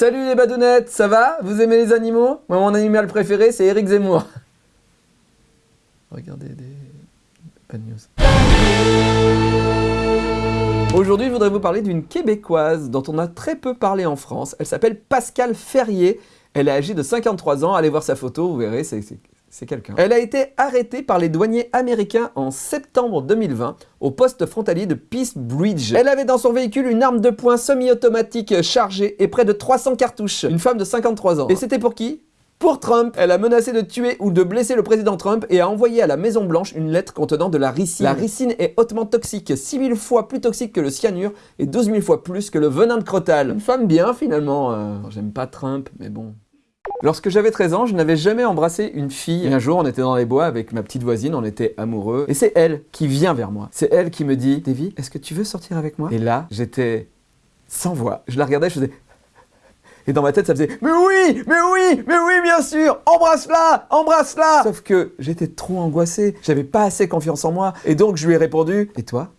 Salut les badounettes, ça va? Vous aimez les animaux? Moi, mon animal préféré, c'est Eric Zemmour. Regardez des... Bad news. Aujourd'hui, je voudrais vous parler d'une Québécoise dont on a très peu parlé en France. Elle s'appelle Pascale Ferrier. Elle est âgée de 53 ans. Allez voir sa photo, vous verrez, c'est quelqu'un. Elle a été arrêtée par les douaniers américains en septembre 2020 au poste frontalier de Peace Bridge. Elle avait dans son véhicule une arme de poing semi-automatique chargée et près de 300 cartouches. Une femme de 53 ans. Et c'était pour qui? Pour Trump, elle a menacé de tuer ou de blesser le président Trump et a envoyé à la Maison Blanche une lettre contenant de la ricine. La ricine est hautement toxique, 6000 fois plus toxique que le cyanure et 12 000 fois plus que le venin de crotal. Une femme bien finalement, euh, j'aime pas Trump, mais bon... Lorsque j'avais 13 ans, je n'avais jamais embrassé une fille. Et un jour, on était dans les bois avec ma petite voisine, on était amoureux. Et c'est elle qui vient vers moi. C'est elle qui me dit « Davy, est-ce que tu veux sortir avec moi ?» Et là, j'étais sans voix. Je la regardais, je faisais et dans ma tête, ça faisait « Mais oui Mais oui Mais oui, bien sûr Embrasse-la Embrasse-la » Sauf que j'étais trop angoissé, j'avais pas assez confiance en moi. Et donc, je lui ai répondu « Et toi?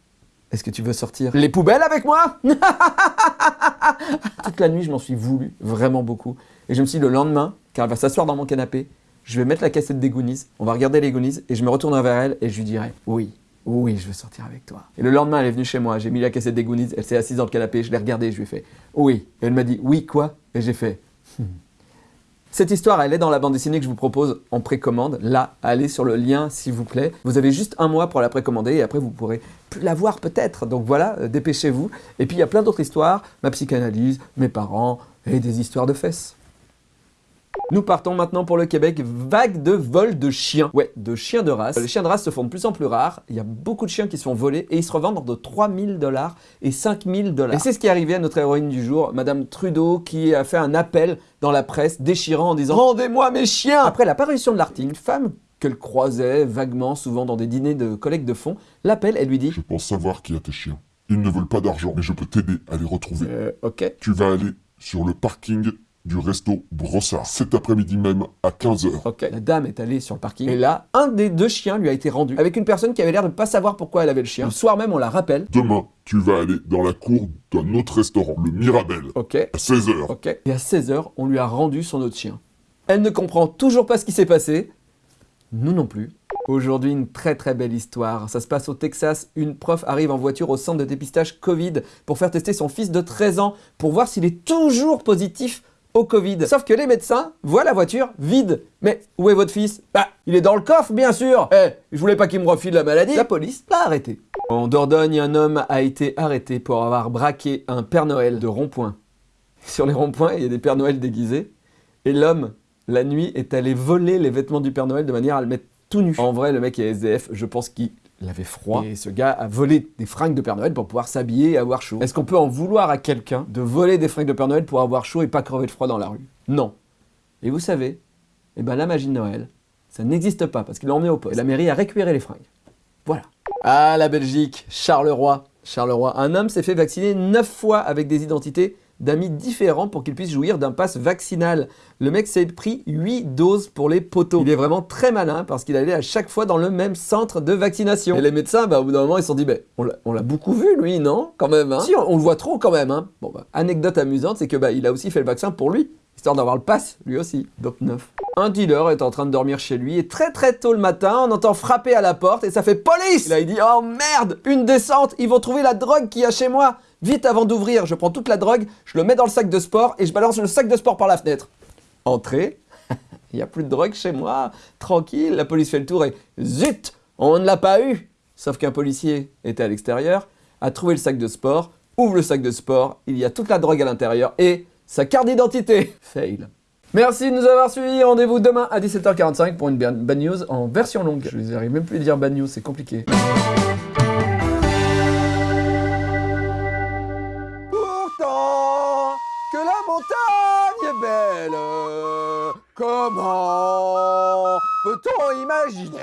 Est-ce que tu veux sortir les poubelles avec moi ?» Toute la nuit, je m'en suis voulu, vraiment beaucoup. Et je me suis dit, le lendemain, car elle va s'asseoir dans mon canapé, je vais mettre la cassette des Goonies, on va regarder les Goonies, et je me retournerai vers elle et je lui dirai « Oui, oui, je veux sortir avec toi. Et le lendemain, elle est venue chez moi, j'ai mis la cassette des Goonies, elle s'est assise dans le canapé, je l'ai regardée, je lui ai fait « Oui ». Et elle m'a dit « Oui, quoi ?» Et j'ai fait hmm. Cette histoire, elle est dans la bande dessinée que je vous propose en précommande. Là, allez sur le lien, s'il vous plaît. Vous avez juste un mois pour la précommander et après, vous pourrez plus la voir peut-être. Donc voilà, euh, dépêchez-vous. Et puis, il y a plein d'autres histoires. Ma psychanalyse, mes parents et des histoires de fesses. Nous partons maintenant pour le Québec, vague de vol de chiens. Ouais, de chiens de race. Les chiens de race se font de plus en plus rares, il y a beaucoup de chiens qui se font voler et ils se revendent entre 3000 dollars et 5000 dollars. Et c'est ce qui est arrivé à notre héroïne du jour, Madame Trudeau, qui a fait un appel dans la presse déchirant en disant « Rendez-moi mes chiens !» Après l'apparition de l'article, une femme qu'elle croisait vaguement, souvent dans des dîners de collecte de fonds, l'appelle, elle lui dit « Je pense savoir qui a tes chiens. Ils ne veulent pas d'argent, mais je peux t'aider à les retrouver. Euh, ok. Tu vas aller sur le parking du resto Brossard cet après-midi même à 15h. Ok, la dame est allée sur le parking et là, un des deux chiens lui a été rendu avec une personne qui avait l'air de ne pas savoir pourquoi elle avait le chien. Le soir même, on la rappelle. Demain, tu vas aller dans la cour d'un autre restaurant, le Mirabel. Ok. À 16h. Ok. Et à 16h, on lui a rendu son autre chien. Elle ne comprend toujours pas ce qui s'est passé. Nous non plus. Aujourd'hui, une très très belle histoire. Ça se passe au Texas. Une prof arrive en voiture au centre de dépistage Covid pour faire tester son fils de 13 ans pour voir s'il est toujours positif au Covid. Sauf que les médecins voient la voiture vide. Mais où est votre fils? Bah, il est dans le coffre, bien sûr Eh, je voulais pas qu'il me refile la maladie La police l'a arrêté. En Dordogne, un homme a été arrêté pour avoir braqué un Père Noël de rond-point. Sur les ronds-points, il y a des Pères Noël déguisés. Et l'homme, la nuit, est allé voler les vêtements du Père Noël de manière à le mettre tout nu. En vrai, le mec est SDF, je pense qu'il il avait froid et ce gars a volé des fringues de Père Noël pour pouvoir s'habiller et avoir chaud. Est-ce qu'on peut en vouloir à quelqu'un de voler des fringues de Père Noël pour avoir chaud et pas crever de froid dans la rue? Non. Et vous savez, eh ben la magie de Noël, ça n'existe pas parce qu'il l'a emmené au poste. Et la mairie a récupéré les fringues. Voilà. Ah, la Belgique, Charleroi. Charleroi, un homme s'est fait vacciner 9 fois avec des identités d'amis différents pour qu'ils puissent jouir d'un pass vaccinal. Le mec s'est pris 8 doses pour les poteaux. Il est vraiment très malin parce qu'il allait à chaque fois dans le même centre de vaccination. Et les médecins, bah, au bout d'un moment, ils se sont dit, bah, on l'a beaucoup vu lui, non Quand même, hein? Si, on, le voit trop quand même, hein Bon, bah, anecdote amusante, c'est que bah, il a aussi fait le vaccin pour lui, histoire d'avoir le pass, lui aussi. Dop 9. Un dealer est en train de dormir chez lui et très très tôt le matin, on entend frapper à la porte et ça fait police Là, il dit, oh merde, une descente, ils vont trouver la drogue qu'il y a chez moi Vite avant d'ouvrir, je prends toute la drogue, je le mets dans le sac de sport et je balance le sac de sport par la fenêtre. Entrée, il n'y a plus de drogue chez moi, tranquille, la police fait le tour et zut, on ne l'a pas eu Sauf qu'un policier était à l'extérieur, a trouvé le sac de sport, ouvre le sac de sport, il y a toute la drogue à l'intérieur et sa carte d'identité. Fail. Merci de nous avoir suivis, rendez-vous demain à 17h45 pour une bad news en version longue. Je n'arrive même plus à dire bad news, c'est compliqué. Belle. Comment peut-on imaginer